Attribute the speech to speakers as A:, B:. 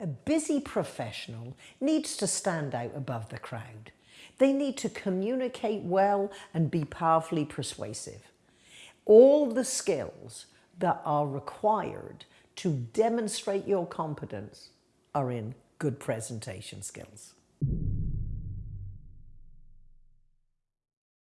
A: A busy professional needs to stand out above the crowd. They need to communicate well and be powerfully persuasive. All the skills that are required to demonstrate your competence are in good presentation skills.